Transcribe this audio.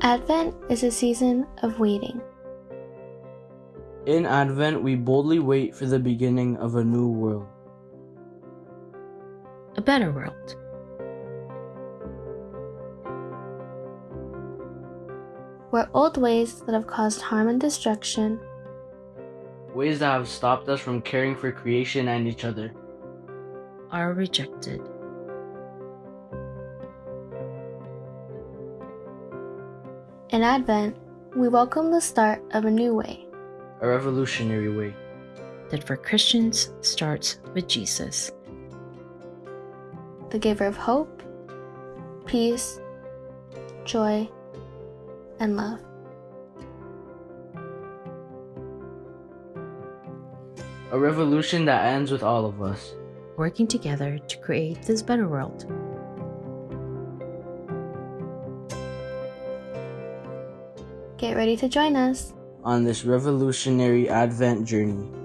Advent is a season of waiting. In Advent, we boldly wait for the beginning of a new world. A better world. Where old ways that have caused harm and destruction Ways that have stopped us from caring for creation and each other. Are rejected. In Advent, we welcome the start of a new way. A revolutionary way. That for Christians starts with Jesus. the giver of hope, peace, joy, and love. A revolution that ends with all of us. Working together to create this better world. Get ready to join us. on this revolutionary Advent journey.